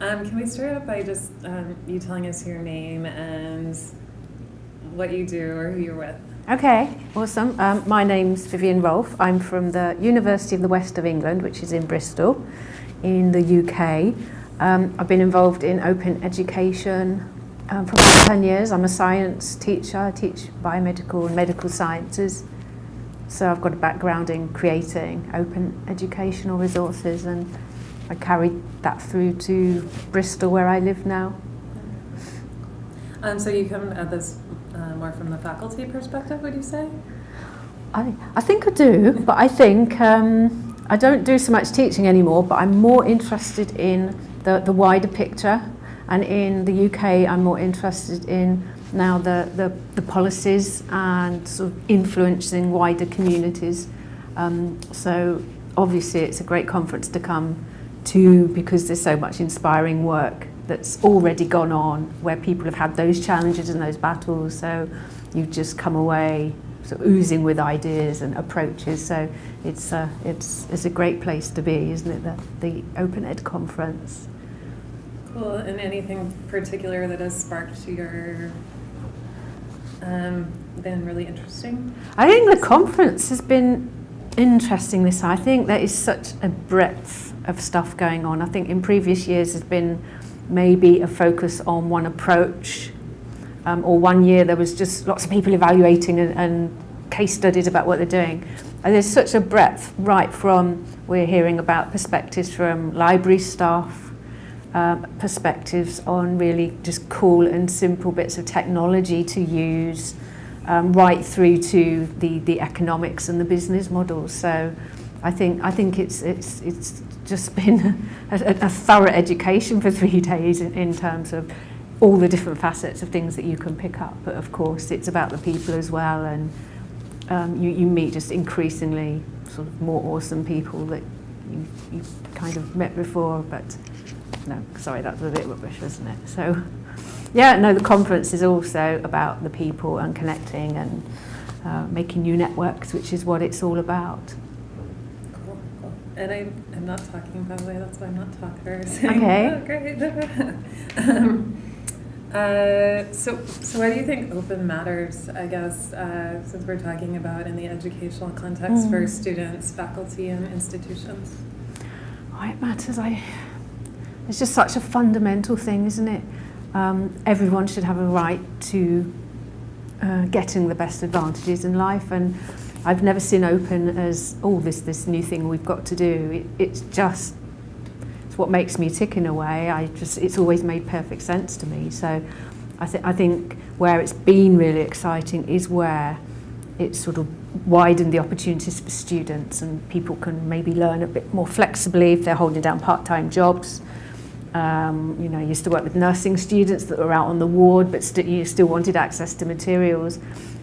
Um, can we start out by just um, you telling us your name and what you do or who you're with? Okay, awesome. Um, my name's Vivian Rolfe. I'm from the University of the West of England, which is in Bristol, in the UK. Um, I've been involved in open education um, for about 10 years. I'm a science teacher. I teach biomedical and medical sciences. So I've got a background in creating open educational resources and I carried that through to Bristol where I live now. Um, so you come at this uh, more from the faculty perspective, would you say? I, I think I do, but I think um, I don't do so much teaching anymore, but I'm more interested in the, the wider picture. And in the UK, I'm more interested in now the, the, the policies and sort of influencing wider communities. Um, so obviously it's a great conference to come to because there's so much inspiring work that's already gone on where people have had those challenges and those battles. So you just come away sort of oozing with ideas and approaches. So it's a, it's, it's a great place to be isn't it the, the Open Ed conference? Cool and anything particular that has sparked your um, been really interesting? I think the conference has been interesting this I think there is such a breadth of stuff going on I think in previous years there's been maybe a focus on one approach um, or one year there was just lots of people evaluating and, and case studies about what they're doing. And there's such a breadth, right from we're hearing about perspectives from library staff, um, perspectives on really just cool and simple bits of technology to use, um, right through to the, the economics and the business models. So I think, I think it's, it's, it's just been a, a, thorough education for three days in, in terms of all the different facets of things that you can pick up. But of course, it's about the people as well. And um, you, you meet just increasingly sort of more awesome people that you, you kind of met before. But no, sorry, that's a bit rubbish, isn't it? So yeah, no, the conference is also about the people and connecting and uh, making new networks, which is what it's all about. And I, I'm not talking, by the way, that's why I'm not talking. Okay. oh, great. um, uh, so, so why do you think open matters, I guess, uh, since we're talking about in the educational context mm. for students, faculty, and institutions? Why it matters, I, it's just such a fundamental thing, isn't it? Um, everyone should have a right to uh, getting the best advantages in life and I've never seen open as, oh, this, this new thing we've got to do. It, it's just, it's what makes me tick in a way. I just, it's always made perfect sense to me. So I, th I think where it's been really exciting is where it's sort of widened the opportunities for students and people can maybe learn a bit more flexibly if they're holding down part-time jobs. Um, you know, I used to work with nursing students that were out on the ward but st you still wanted access to materials.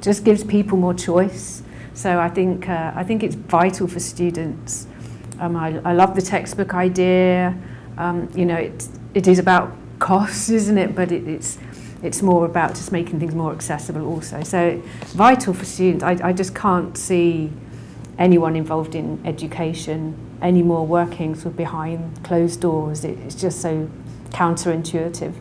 Just gives people more choice. So I think, uh, I think it's vital for students. Um, I, I love the textbook idea. Um, you know, it, it is about costs, isn't it? But it, it's, it's more about just making things more accessible also. So vital for students. I, I just can't see anyone involved in education anymore working sort of behind closed doors. It, it's just so counterintuitive.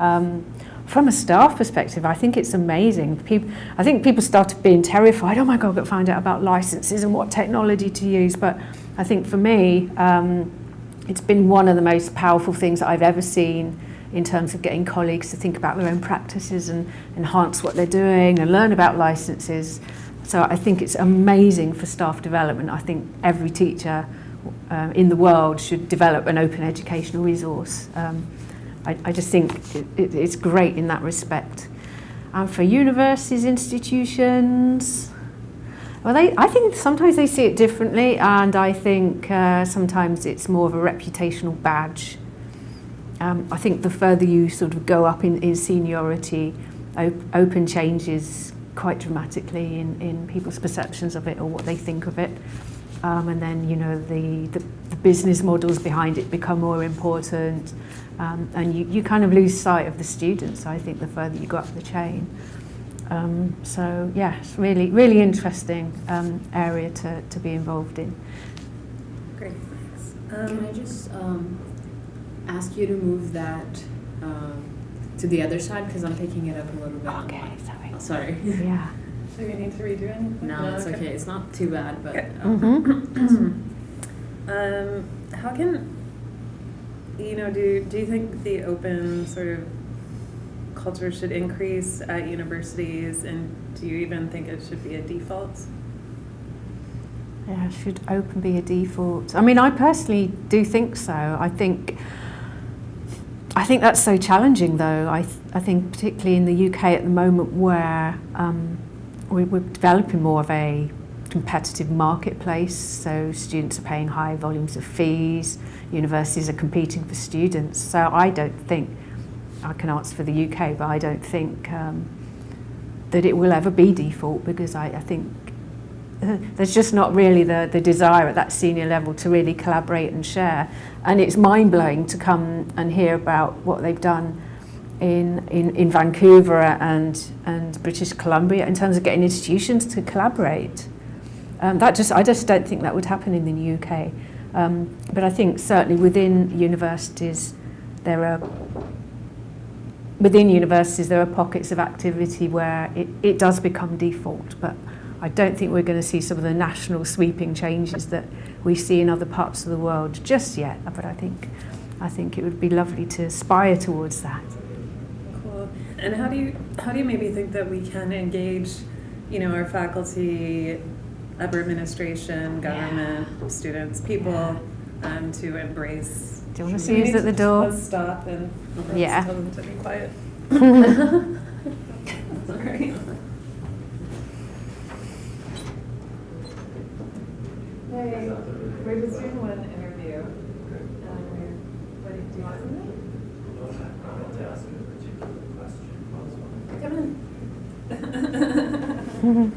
Um, from a staff perspective, I think it's amazing. People, I think people started being terrified, oh my God, got to find out about licenses and what technology to use. But I think for me, um, it's been one of the most powerful things that I've ever seen in terms of getting colleagues to think about their own practices and enhance what they're doing and learn about licenses. So I think it's amazing for staff development. I think every teacher um, in the world should develop an open educational resource. Um, I, I just think it, it, it's great in that respect. And for universities, institutions, well, they, I think sometimes they see it differently, and I think uh, sometimes it's more of a reputational badge. Um, I think the further you sort of go up in, in seniority, op open changes quite dramatically in, in people's perceptions of it or what they think of it. Um, and then, you know, the, the business models behind it become more important. Um, and you, you kind of lose sight of the students, I think, the further you go up the chain. Um, so, yes, really, really interesting um, area to, to be involved in. Great, thanks. Um, Can I just, um, ask you to move that um, to the other side because I'm picking it up a little bit. Okay, my- sorry. oh, sorry. Yeah. Do we need to redo anything? no, it's okay. It's not too bad, but um, Mm-hmm. Um, how can, you know, do, do you think the open sort of culture should increase at universities and do you even think it should be a default? Yeah, should open be a default? I mean, I personally do think so. I think I think that's so challenging, though. I th- I think particularly in the UK at the moment, where um, we, we're developing more of a competitive marketplace, so students are paying high volumes of fees, universities are competing for students. So I don't think I can answer for the UK, but I don't think um, that it will ever be default because I, I think there's just not really the, the desire at that senior level to really collaborate and share. And it's mind blowing to come and hear about what they've done in, in, in Vancouver and, and British Columbia in terms of getting institutions to collaborate. Um, that just, I just don't think that would happen in the UK. Um, but I think certainly within universities, there are within universities there are pockets of activity where it, it does become default, but I don't think we're going to see some of the national sweeping changes that we see in other parts of the world just yet. But I think, I think it would be lovely to aspire towards that. Cool. And how do you, how do you maybe think that we can engage, you know, our faculty, upper administration, government, students, people, um, to embrace? Do you want to see community- who's at the door? Let's stop and let's Yeah. tell them to be quiet. Sorry. Hey, we're just doing one interview. Um, what do you want something? Come in.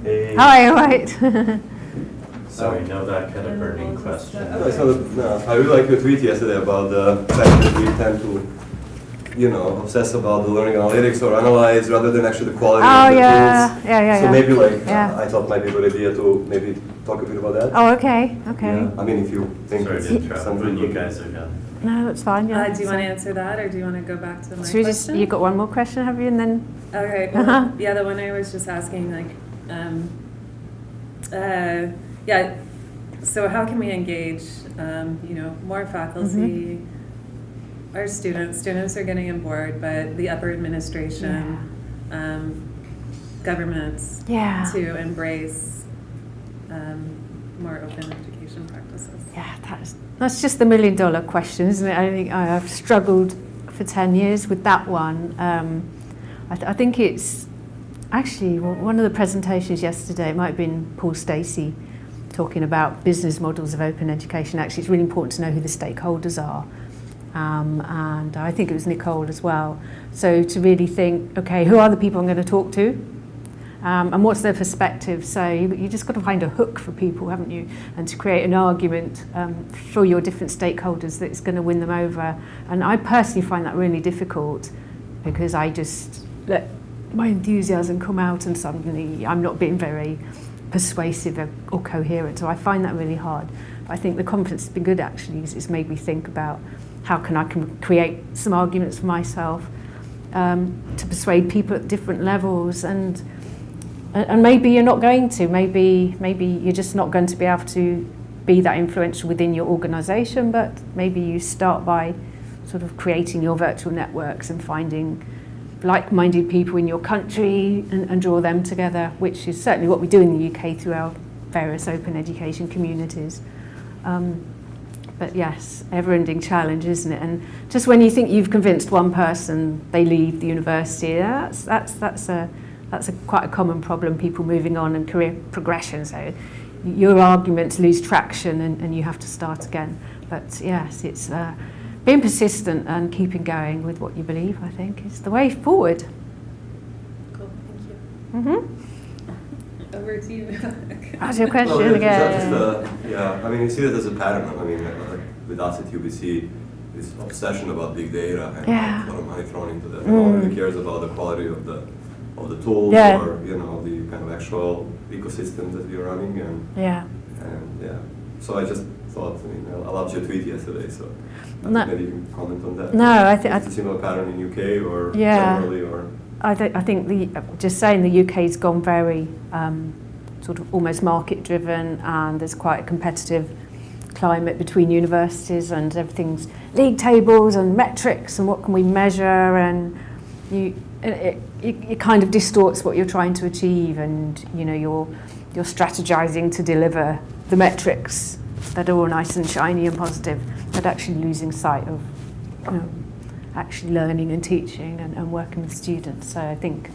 Hey. Hi, right. Sorry, no, that kind of burning question. No, No, it's not a- no, I really like your tweet yesterday about the fact that we tend to, you know, obsess about the learning analytics or analyze rather than actually the quality Oh, of the yeah. tools. Yeah, yeah, So yeah. maybe like, Yeah. I thought might be a good idea to maybe talk a bit about that. Oh, okay, okay. Yeah, I mean, if you think Sorry it's to interrupt, something but you guys are done. No, that's fine. Yeah. Uh, do you want to answer that, or do you want to go back to my Should we just? question? You got one more question, have you? And then. Okay, Uh-huh. yeah, the one I was just asking, like, um, uh, yeah, so how can we engage, um, you know, more faculty, Mm-hmm. our students, students are getting on board, but the upper administration, um, governments Yeah. to embrace, um, more open education practices. Yeah, that's, that's just the million dollar question, isn't it? I think I have struggled for 10 years with that one. Um, I, th- I think it's actually one of the presentations yesterday, it might have been Paul Stacey talking about business models of open education. Actually, it's really important to know who the stakeholders are. Um, and I think it was Nicole as well. So to really think, okay, who are the people I'm going to talk to? Um, and what's their perspective? So you, just got to find a hook for people, haven't you? And to create an argument um, for your different stakeholders that's going to win them over. And I personally find that really difficult because I just let my enthusiasm come out and suddenly I'm not being very persuasive or, or coherent. So I find that really hard. But I think the conference has been good actually because it's made me think about how can I can create some arguments for myself um, to persuade people at different levels and and maybe you're not going to maybe maybe you're just not going to be able to be that influential within your organization but maybe you start by sort of creating your virtual networks and finding like-minded people in your country and, and draw them together which is certainly what we do in the UK through our various open education communities um, but yes, ever-ending challenge, isn't it? And just when you think you've convinced one person, they leave the university. That's that's that's a that's a quite a common problem. People moving on and career progression. So your arguments lose traction, and, and you have to start again. But yes, it's uh, being persistent and keeping going with what you believe. I think is the way forward. Cool, thank you. Mm-hmm. Over to you. How's your question No, it's again? just, uh, yeah, I mean, you see that as a pattern. I mean, uh, with us at UBC, this obsession about big data and Yeah. a lot of money thrown into that. Mm. No one really cares about the quality of the of the tools Yeah. or you know the kind of actual ecosystem that we're running and Yeah. and yeah. So I just thought, I mean, I loved your tweet yesterday. So No. Maybe you can comment on that. No, I think... I Is a similar pattern in UK or Yeah. generally or? I, th- I think the just saying the UK's gone very um, sort of almost market driven, and there's quite a competitive climate between universities, and everything's league tables and metrics, and what can we measure, and you it, it, it it kind of distorts what you're trying to achieve, and you know you're you're strategizing to deliver the metrics that are all nice and shiny and positive, but actually losing sight of you know, actually learning and teaching and, and working with students. So I think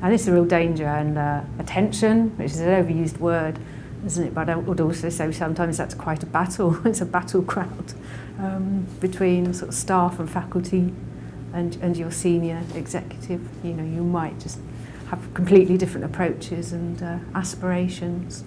and this is a real danger and uh, attention, which is an overused word, isn't it? But I would also say sometimes that's quite a battle. it's a battle crowd um, between sort of staff and faculty and, and your senior executive. You know, you might just have completely different approaches and uh, aspirations.